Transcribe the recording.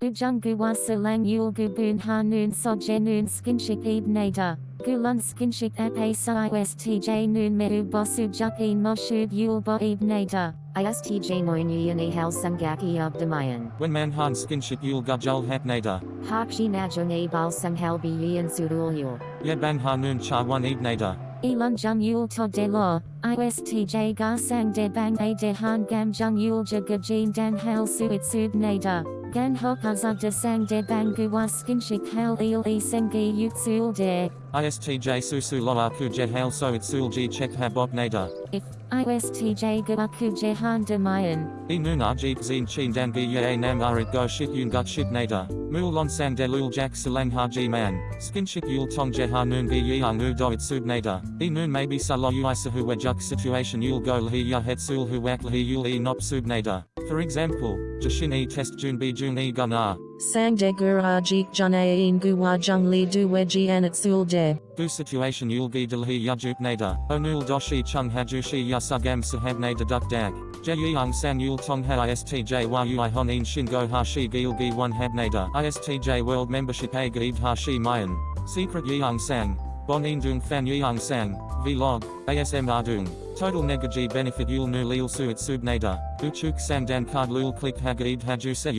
Bujung guwa silang yul gubun ha noon soje noon skinshik ib nada. Gulun skinshik ap a istj noon meru bosu juk in moshub yul bo ib nada. ISTJ moynuyan ahal sungaki abdamayan. When manhan skinship yul gajul hapnada. Hakshi najone bal sunghal biyan surul yul. Ye bang hanun cha one ibnada. Elon jung yul to de lo. ISTJ ga sang de bang a de han gam jung yul jagajin dan hal suit sub nada. Gan hok azag de sang de bang guwa skinshik hal il e sengi yut de. ISTJ susu loa ku je hail so it sul ji check habop nada. If ISTJ guaku jehan demayan. E nuna jeep zin chin dangi ye nam arit go shit yun gut shit nada. Mul lon sang de lul jak silang ha ji man. Skinshik yul tong je ha noon gi yang u do it sub nada. E noon maybe sa lo uisa hu juk situation yul go lhi ya het sul hu wak lhi yul e nop sub nada. For example, Jashin e test jun bi jun e guna. Sang de gura jik junayin guwa jung li du weji anat sul de. Bu situation yul gi dilhi yajuk nada. Onul doshi chung hajushi yasagam sahab nada duk dag. Jeyang sang yul tong ha istj wa ui honin shingo ha shi gil gi one hab nada. Istj world membership a gaib ha shi mayan. Secret yang sang. Bonin dung fan yang sang. Vlog. ASM ardung. Total negaji benefit yul nu lil suit sub nada. Uchuk sang dan card lul click hagaib haju se.